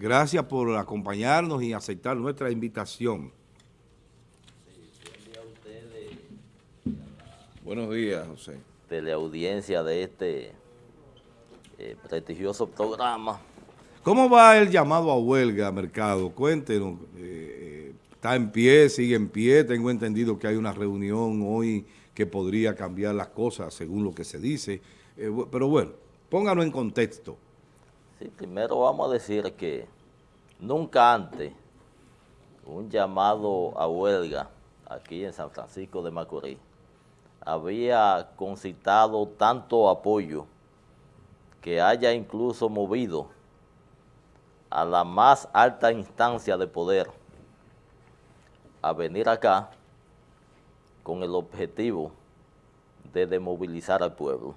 gracias por acompañarnos y aceptar nuestra invitación. Buenos días, José. Teleaudiencia de este eh, prestigioso programa. ¿Cómo va el llamado a huelga, Mercado? Cuéntenos. Eh, ¿Está en pie, sigue en pie? Tengo entendido que hay una reunión hoy que podría cambiar las cosas según lo que se dice. Eh, pero bueno, pónganlo en contexto. Sí, primero vamos a decir que nunca antes un llamado a huelga aquí en San Francisco de Macorís había concitado tanto apoyo que haya incluso movido a la más alta instancia de poder a venir acá con el objetivo de demovilizar al pueblo.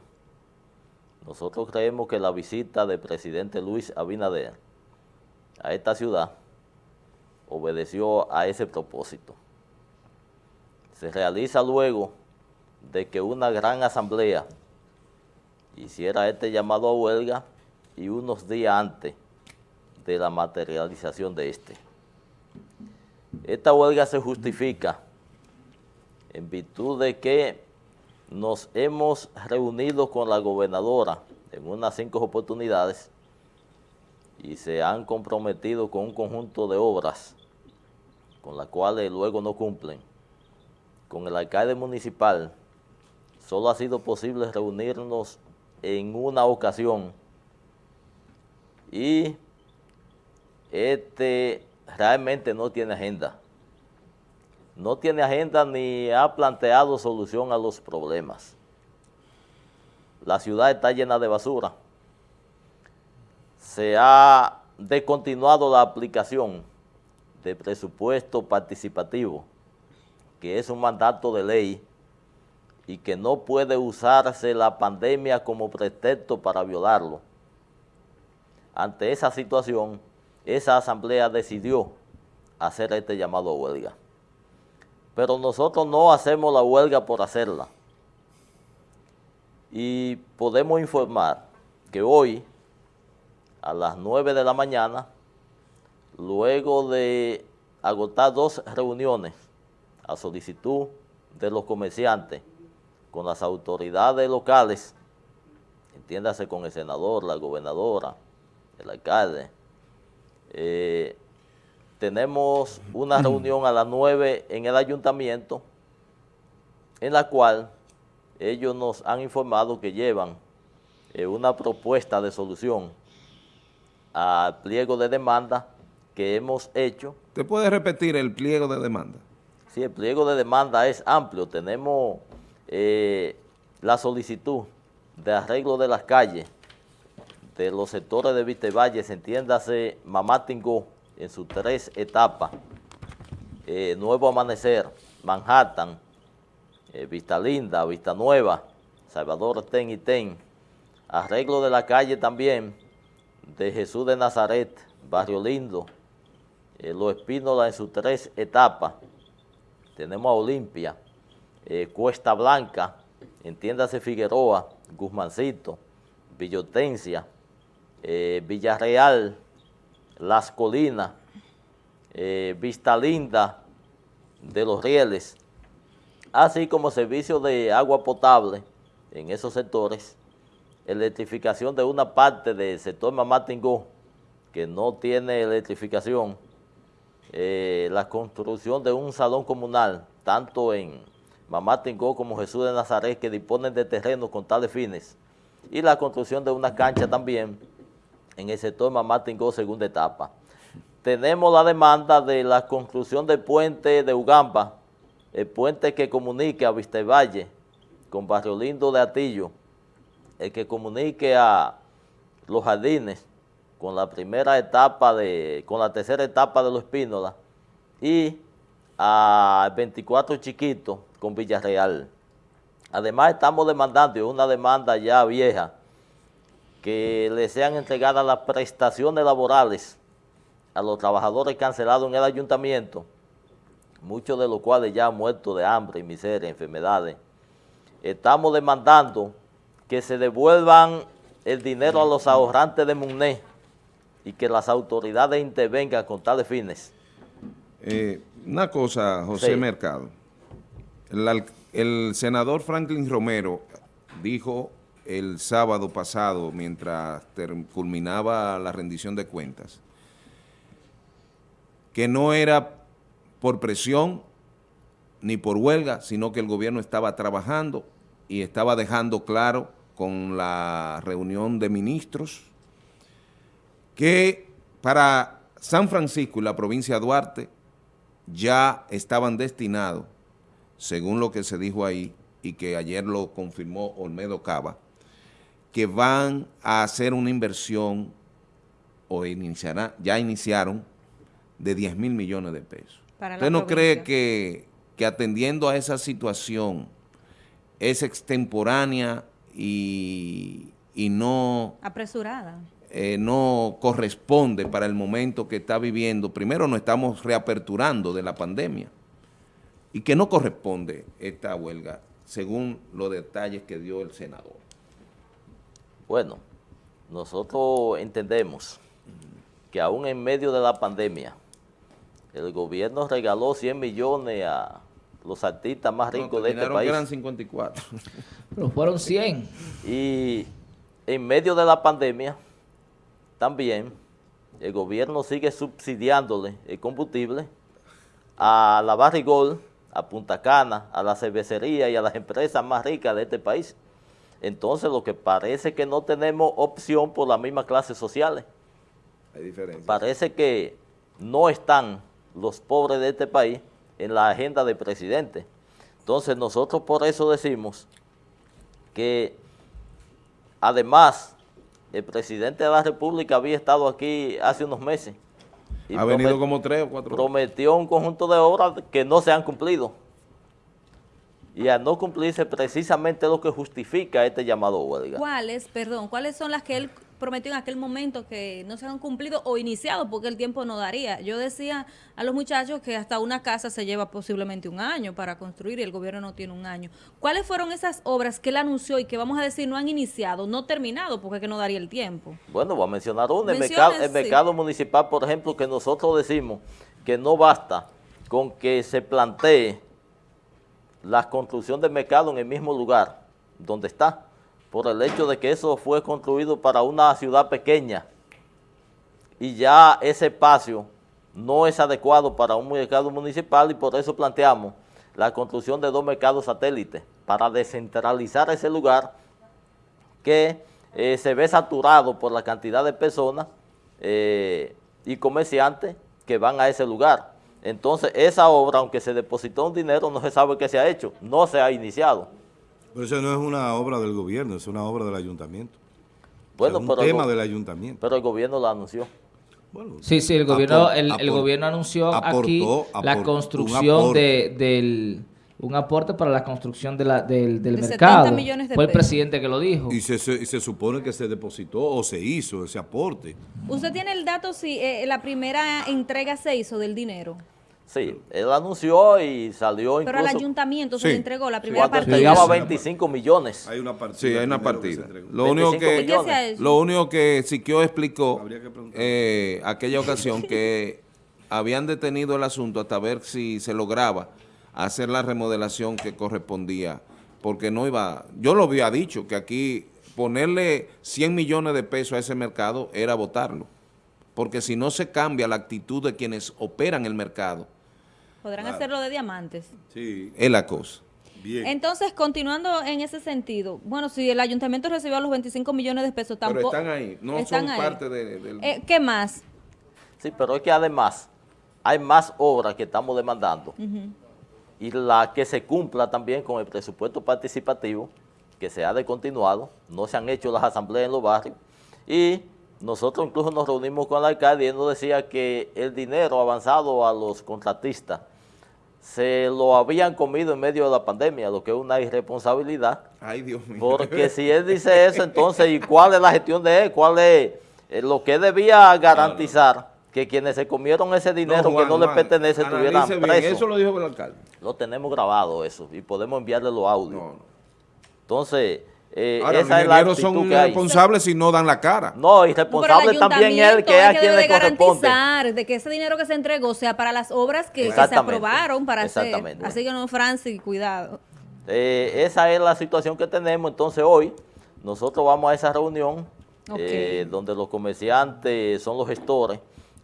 Nosotros creemos que la visita del presidente Luis Abinader a esta ciudad obedeció a ese propósito. Se realiza luego de que una gran asamblea hiciera este llamado a huelga y unos días antes de la materialización de este. Esta huelga se justifica en virtud de que nos hemos reunido con la gobernadora en unas cinco oportunidades y se han comprometido con un conjunto de obras con las cuales luego no cumplen. Con el alcalde municipal solo ha sido posible reunirnos en una ocasión y este realmente no tiene agenda. No tiene agenda ni ha planteado solución a los problemas. La ciudad está llena de basura. Se ha descontinuado la aplicación de presupuesto participativo, que es un mandato de ley y que no puede usarse la pandemia como pretexto para violarlo. Ante esa situación, esa asamblea decidió hacer este llamado a huelga. Pero nosotros no hacemos la huelga por hacerla. Y podemos informar que hoy, a las 9 de la mañana, luego de agotar dos reuniones a solicitud de los comerciantes con las autoridades locales, entiéndase con el senador, la gobernadora, el alcalde, eh, tenemos una reunión a las 9 en el ayuntamiento, en la cual ellos nos han informado que llevan eh, una propuesta de solución al pliego de demanda que hemos hecho. ¿Te puede repetir el pliego de demanda? Sí, el pliego de demanda es amplio. Tenemos eh, la solicitud de arreglo de las calles de los sectores de Vistevalle, entiéndase Mamá Tingó, en sus tres etapas, eh, Nuevo Amanecer, Manhattan, eh, Vista Linda, Vista Nueva, Salvador Ten y Ten, arreglo de la calle también de Jesús de Nazaret, Barrio Lindo, Los Espínola en sus tres etapas, tenemos a Olimpia, eh, Cuesta Blanca, entiéndase Figueroa, Guzmancito, Villotencia, eh, Villarreal, Las Colinas, eh, Vista Linda de los Rieles, así como servicio de agua potable en esos sectores, electrificación de una parte del sector Mamatingó, que no tiene electrificación, la construcción de un salón comunal, tanto en Mamá Tingó como Jesús de Nazaret, que disponen de terrenos con tales fines, y la construcción de una cancha también en el sector Mamá Tingó, segunda etapa. Tenemos la demanda de la construcción del puente de Ugamba, el puente que comunique a Vistevalle con Barrio Lindo de Atillo, el que comunique a los jardines con la primera etapa de, con la tercera etapa de los Espínola y a 24 chiquitos con Villarreal. Además estamos demandando, una demanda ya vieja, que le sean entregadas las prestaciones laborales a los trabajadores cancelados en el ayuntamiento, muchos de los cuales ya han muerto de hambre y miseria, enfermedades. Estamos demandando que se devuelvan el dinero a los ahorrantes de MUNE, y que las autoridades intervengan con tales fines. Eh, una cosa, José Sí. Mercado. El senador Franklin Romero dijo el sábado pasado, mientras culminaba la rendición de cuentas, que no era por presión ni por huelga, sino que el gobierno estaba trabajando y estaba dejando claro con la reunión de ministros que para San Francisco y la provincia de Duarte ya estaban destinados, según lo que se dijo ahí y que ayer lo confirmó Olmedo Cava, que van a hacer una inversión o iniciará, ya iniciaron de 10 mil millones de pesos. Para ¿Usted no cree que, que atendiendo a esa situación es extemporánea y, y no Apresurada. eh, no corresponde para el momento que está viviendo. Primero nos estamos reaperturando de la pandemia y que no corresponde esta huelga según los detalles que dio el senador. Bueno, nosotros entendemos que aún en medio de la pandemia, el gobierno regaló 100 millones a los artistas más ricos No, de este país. eran 54. Pero fueron 100. Y en medio de la pandemia, también el gobierno sigue subsidiándole el combustible a la Barrigol, a Punta Cana, a la cervecería y a las empresas más ricas de este país. Entonces, lo que parece que no tenemos opción por las mismas clases sociales. Hay diferencia. Parece que no están los pobres de este país en la agenda del presidente. Entonces, nosotros por eso decimos que además el presidente de la República había estado aquí hace unos meses y Ha venido como tres o cuatro. prometió un conjunto de obras que no se han cumplido. Y al no cumplirse precisamente lo que justifica este llamado a huelga. ¿Cuáles, perdón, cuáles son las que él prometió en aquel momento que no se han cumplido o iniciado porque el tiempo no daría? Yo decía a los muchachos que hasta una casa se lleva posiblemente un año para construir y el gobierno no tiene un año. ¿Cuáles fueron esas obras que él anunció y que vamos a decir no han iniciado, no terminado porque es que no daría el tiempo? Bueno, voy a mencionar uno. El Mencione, mercado, el sí. mercado municipal, por ejemplo, que nosotros decimos que no basta con que se plantee la construcción del mercado en el mismo lugar donde está, por el hecho de que eso fue construido para una ciudad pequeña y ya ese espacio no es adecuado para un mercado municipal y por eso planteamos la construcción de dos mercados satélites para descentralizar ese lugar que eh, se ve saturado por la cantidad de personas eh, y comerciantes que van a ese lugar. Entonces, esa obra, aunque se depositó un dinero, no se sabe qué se ha hecho, no se ha iniciado. Pero eso no es una obra del gobierno, es una obra del ayuntamiento. Bueno, es un pero, el tema go- del ayuntamiento. pero el gobierno lo anunció. Bueno, Sí, sí, el gobierno, el, el gobierno anunció aportó- aquí la aportó construcción de, del un aporte para la construcción de la, del, del De 70 mercado. millones de Fue el pesos. presidente que lo dijo. Y se, se- y se supone que se depositó o se hizo ese aporte. ¿Usted tiene el dato si eh, la primera entrega se hizo del dinero? Sí, él anunció y salió Pero al ayuntamiento se Sí. le entregó la primera cuando partida. entregaba Sí. 25 millones. Hay una partida. Sí, hay una partida. Lo único 25 que... Lo único que Siquio explicó eh, aquella ocasión que habían detenido el asunto hasta ver si se lograba hacer la remodelación que correspondía, porque no iba, yo lo había dicho, que aquí ponerle 100 millones de pesos a ese mercado era votarlo, porque si no se cambia la actitud de quienes operan el mercado, Podrán hacerlo de diamantes. Sí, es la cosa. bien. Entonces, continuando en ese sentido, bueno, si el ayuntamiento recibió los 25 millones de pesos, Pero tampoco... están ahí, no están son ahí. parte de- del... Eh, ¿Qué más? Sí, pero es que además hay más obras que estamos demandando y la que se cumpla también con el presupuesto participativo que se ha descontinuado, no se han hecho las asambleas en los barrios y nosotros incluso nos reunimos con el alcalde y él nos decía que el dinero avanzado a los contratistas se lo habían comido en medio de la pandemia, lo que es una irresponsabilidad. Ay, Dios mío. Porque si él dice eso, entonces, ¿y cuál es la gestión de él? ¿Cuál es eh, lo que debía garantizar? Que quienes se comieron ese dinero Juan, que no le Juan, pertenece estuvieran presos. Eso lo dijo el alcalde. Lo tenemos grabado eso y podemos enviarle los audios. No, no. Entonces, Eh, Ahora, esa los es la ingenieros son que hay. responsables si no dan la cara. No, y No, también él, que es a quien debe le de corresponde. garantizar de que ese dinero que se entregó sea para las obras que, que se aprobaron para hacer. Exactamente. Así que no, Francis, cuidado. Eh, esa es la situación que tenemos. Entonces hoy nosotros vamos a esa reunión eh, donde los comerciantes son los gestores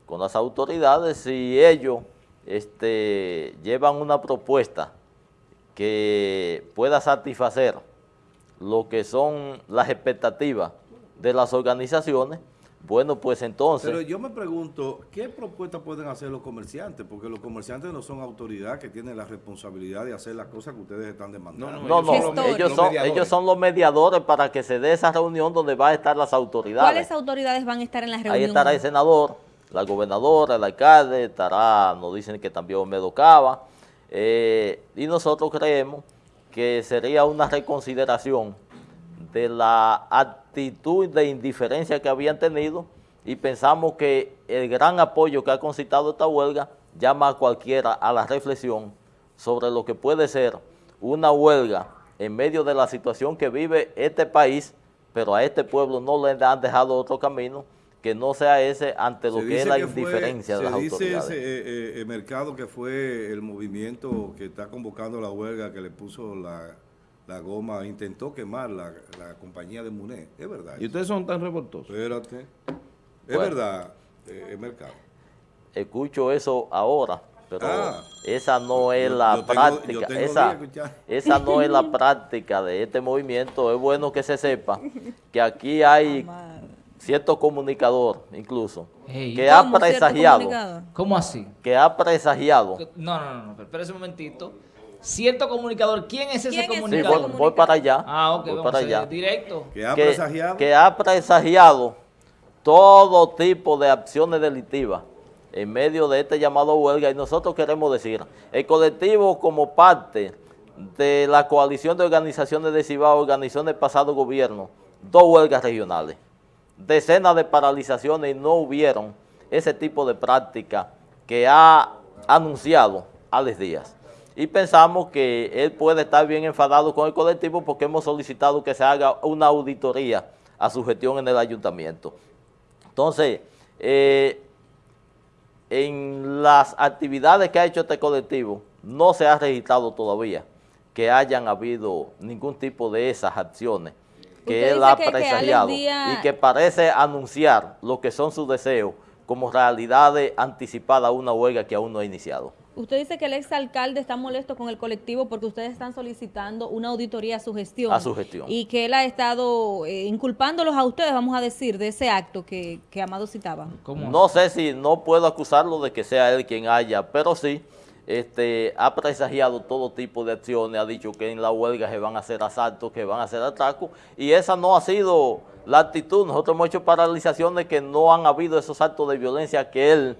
con las autoridades y ellos este, llevan una propuesta que pueda satisfacer lo que son las expectativas de las organizaciones. Bueno, pues entonces... Pero yo me pregunto, ¿qué propuestas pueden hacer los comerciantes? Porque los comerciantes no son autoridad que tienen la responsabilidad de hacer las cosas que ustedes están demandando. No, no, ellos son ellos son los mediadores para que se dé esa reunión donde van a estar las autoridades. ¿Cuáles autoridades van a estar en la reunión? Ahí estará el senador, la gobernadora, el alcalde, estará, nos dicen que también Olmedo Cava, eh, y nosotros creemos que sería una reconsideración de la actitud de indiferencia que habían tenido y pensamos que el gran apoyo que ha concitado esta huelga llama a cualquiera a la reflexión sobre lo que puede ser una huelga en medio de la situación que vive este país, pero a este pueblo no le han dejado otro camino que no sea ese ante lo Se que es dice la que fue- indiferencia de se las dice autoridades. ese, eh, eh, eh, mercado que fue el movimiento que está convocando la huelga que le puso la, la goma, intentó quemar la, la compañía de Muné. Es verdad. Y eso? ustedes son tan revoltosos. Espérate. Es Bueno. verdad, eh, el mercado. Escucho eso ahora, pero Ah. esa no es Yo- la yo práctica. tengo esa, esa no es la práctica de este movimiento. Es bueno que se sepa que aquí hay cierto comunicador, incluso, que ha ¿Cómo, cierto presagiado? ¿Cómo así? que ha presagiado. No, no, no, no, pero espérese un momentito. Cierto comunicador, ¿quién es ese ¿Quién es ese Sí, comunicador? voy, voy para allá. Ah, ok, voy vamos para allá. directo. Que ha que, presagiado. que ha presagiado todo tipo de acciones delictivas en medio de este llamado huelga y nosotros queremos decir, el colectivo como parte de la coalición de organizaciones de Cibao organizó en el pasado gobierno dos huelgas regionales, decenas de paralizaciones y no hubieron ese tipo de práctica que ha anunciado Alex Díaz. Y pensamos que él puede estar bien enfadado con el colectivo porque hemos solicitado que se haga una auditoría a su gestión en el ayuntamiento. Entonces, eh, en las actividades que ha hecho este colectivo, no se ha registrado todavía que hayan habido ningún tipo de esas acciones que él ha que- que Alex presagiado Díaz- y que parece anunciar lo que son sus deseos como realidades anticipadas a una huelga que aún no ha iniciado. Usted dice que el exalcalde está molesto con el colectivo porque ustedes están solicitando una auditoría a su gestión. A su gestión. Y que él ha estado eh, inculpándolos a ustedes, vamos a decir, de ese acto que, que Amado citaba. ¿Cómo No sé si no puedo acusarlo de que sea él quien haya, pero sí este, ha presagiado todo tipo de acciones, ha dicho que en la huelga se van a hacer asaltos, que van a hacer atracos, y esa no ha sido la actitud. Nosotros hemos hecho paralizaciones que no han habido esos actos de violencia que él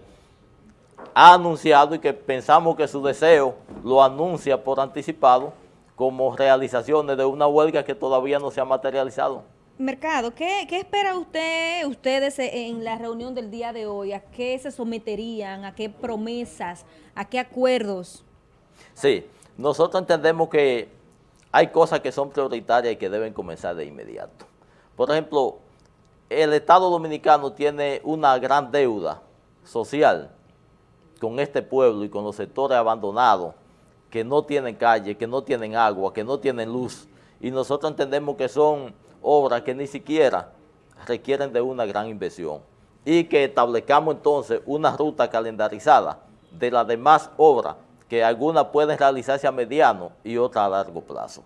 ha anunciado y que pensamos que su deseo lo anuncia por anticipado como realizaciones de una huelga que todavía no se ha materializado. Mercado, ¿qué, espera usted, ustedes eh, en la reunión del día de hoy? ¿A qué se someterían? ¿A qué promesas? ¿A qué acuerdos? Sí, nosotros entendemos que hay cosas que son prioritarias y que deben comenzar de inmediato. Por ejemplo, el Estado Dominicano tiene una gran deuda social con este pueblo y con los sectores abandonados que no tienen calle, que no tienen agua, que no tienen luz. Y nosotros entendemos que son obras que ni siquiera requieren de una gran inversión. Y que establezcamos entonces una ruta calendarizada de las demás obras, que algunas pueden realizarse a mediano y otras a largo plazo.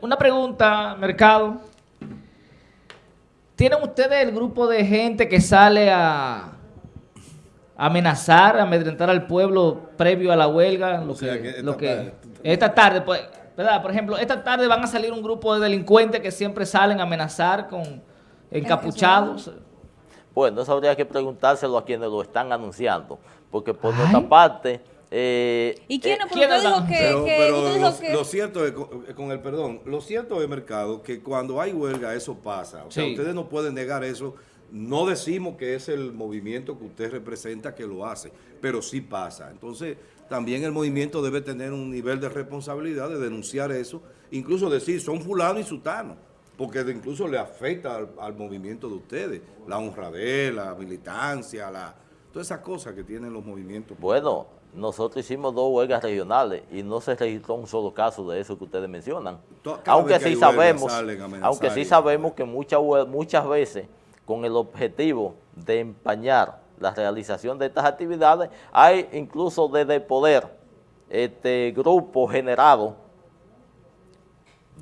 Una pregunta, Mercado. ¿Tienen ustedes el grupo de gente que sale a amenazar, a amedrentar al pueblo previo a la huelga? Lo O sea, que, que esta lo que- tarde- esta tarde, pues, ¿verdad? Por ejemplo, esta tarde van a salir un grupo de delincuentes que siempre salen a amenazar con encapuchados. Bueno, eso habría que preguntárselo a quienes lo están anunciando, porque por Ay. nuestra parte... eh, ¿Y quién? eh, Porque ¿quiénes usted dijo que, Pero, que- pero usted dijo lo, que- lo cierto es, con, con el perdón, lo cierto es, mercado, que cuando hay huelga eso pasa. O sea, Sí. ustedes no pueden negar eso. No decimos que es el movimiento que usted representa que lo hace, pero sí pasa. Entonces, también el movimiento debe tener un nivel de responsabilidad de denunciar eso, incluso decir, son fulano y sutano, porque incluso le afecta al, al movimiento de ustedes, la honradez, la militancia, la, todas esas cosas que tienen los movimientos. Bueno, nosotros hicimos dos huelgas regionales y no se registró un solo caso de eso que ustedes mencionan. Cada Aunque sí sabemos, aunque sí sabemos que muchas muchas veces con el objetivo de empañar la realización de estas actividades, hay incluso desde poder este grupos generados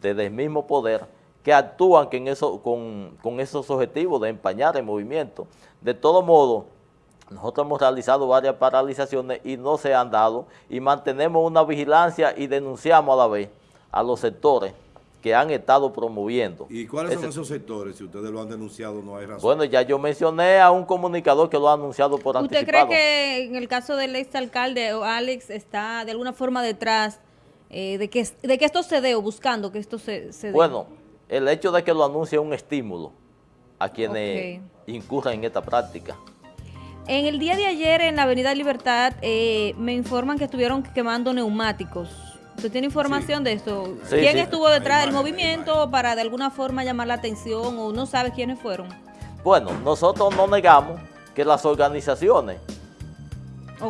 desde el mismo poder que actúan en eso, con, con esos objetivos de empañar el movimiento. De todo modo, nosotros hemos realizado varias paralizaciones y no se han dado y mantenemos una vigilancia y denunciamos a la vez a los sectores que han estado promoviendo. ¿Y cuáles son ese- esos sectores? Si ustedes lo han denunciado, no hay razón. Bueno, ya yo mencioné a un comunicador que lo ha anunciado por ¿Usted anticipado. cree que en el caso del exalcalde o Alex está de alguna forma detrás eh, de, que, de que esto se dé o buscando que esto se, se dé? Bueno, el hecho de que lo anuncie es un estímulo a quienes Ok. incurran en esta práctica. En el día de ayer en la Avenida Libertad eh, me informan que estuvieron quemando neumáticos. ¿Usted tiene información de esto? Sí, ¿Quién sí. estuvo detrás del movimiento para de alguna forma llamar la atención o no sabe quiénes fueron? Bueno, nosotros no negamos que las organizaciones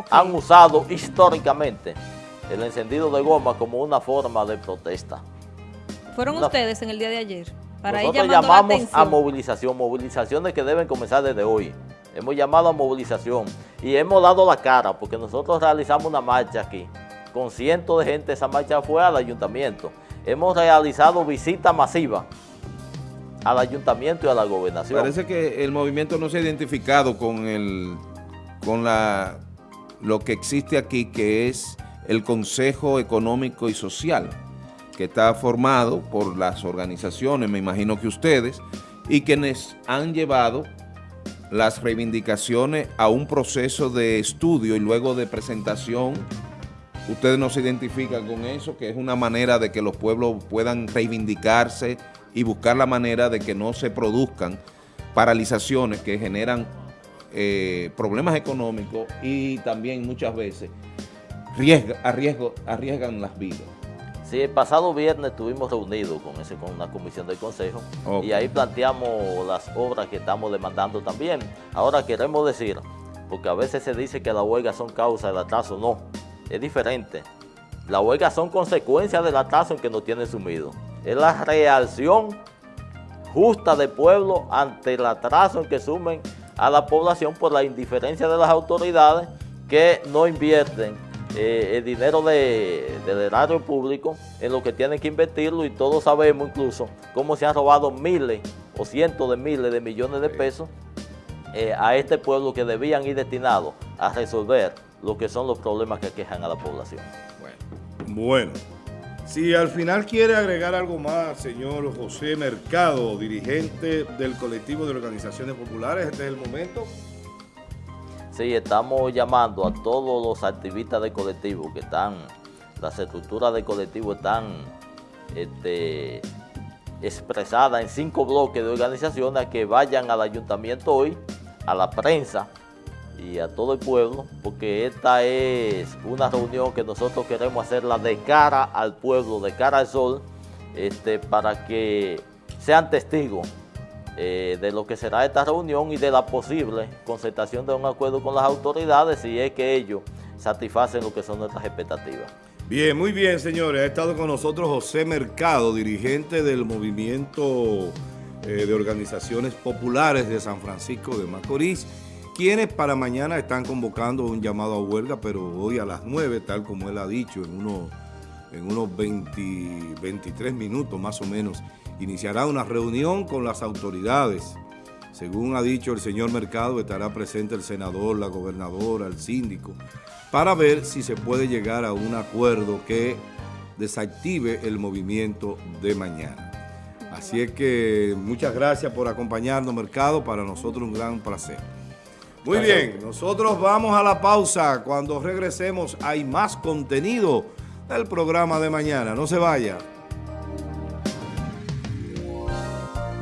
han usado históricamente el encendido de goma como una forma de protesta. ¿Fueron ustedes en el día de ayer? Para Nosotros la llamamos a movilización, movilizaciones que deben comenzar desde hoy. Hemos llamado a movilización y hemos dado la cara porque nosotros realizamos una marcha aquí. Con cientos de gente, esa marcha fue al ayuntamiento. Hemos realizado visitas masivas al ayuntamiento y a la gobernación. Parece que el movimiento no se ha identificado con el con la lo que existe aquí, que es el Consejo Económico y Social, que está formado por las organizaciones, me imagino que ustedes, y quienes han llevado las reivindicaciones a un proceso de estudio y luego de presentación. Ustedes no se identifican con eso, que es una manera de que los pueblos puedan reivindicarse y buscar la manera de que no se produzcan paralizaciones que generan eh, problemas económicos y también muchas veces riesga- arriesgo- arriesgan las vidas. Sí, el pasado viernes estuvimos reunidos con, ese, con una comisión del Consejo y ahí planteamos las obras que estamos demandando también. Ahora queremos decir, porque a veces se dice que las huelgas son causa del atraso, no, es diferente. Las huelgas son consecuencia del atraso en que nos tienen sumido. Es la reacción justa del pueblo ante el atraso en que sumen a la población por la indiferencia de las autoridades que no invierten eh, el dinero de- del erario público en lo que tienen que invertirlo y todos sabemos incluso cómo se han robado miles o cientos de miles de millones de pesos eh, a este pueblo que debían ir destinados a resolver lo que son los problemas que aquejan a la población. Bueno, si al final quiere agregar algo más, señor José Mercado, dirigente del colectivo de organizaciones populares, este es el momento. Sí, estamos llamando a todos los activistas del colectivo que están, las estructuras del colectivo están este, expresadas en cinco bloques de organizaciones a que vayan al ayuntamiento hoy, a la prensa y a todo el pueblo, porque esta es una reunión que nosotros queremos hacerla de cara al pueblo, de cara al sol, este, para que sean testigos eh, de lo que será esta reunión y de la posible concertación de un acuerdo con las autoridades si es que ellos satisfacen lo que son nuestras expectativas. Bien, muy bien, señores. Ha estado con nosotros José Mercado, dirigente del movimiento eh, de organizaciones populares de San Francisco de Macorís, quienes para mañana están convocando un llamado a huelga, pero hoy a las 9, tal como él ha dicho, en unos, en unos 20, 23 minutos más o menos, iniciará una reunión con las autoridades. Según ha dicho el señor Mercado, estará presente el senador, la gobernadora, el síndico, para ver si se puede llegar a un acuerdo que desactive el movimiento de mañana. Así es que muchas gracias por acompañarnos, Mercado, para nosotros un gran placer. Muy bien, nosotros vamos a la pausa. Cuando regresemos hay más contenido del programa de mañana. No se vaya.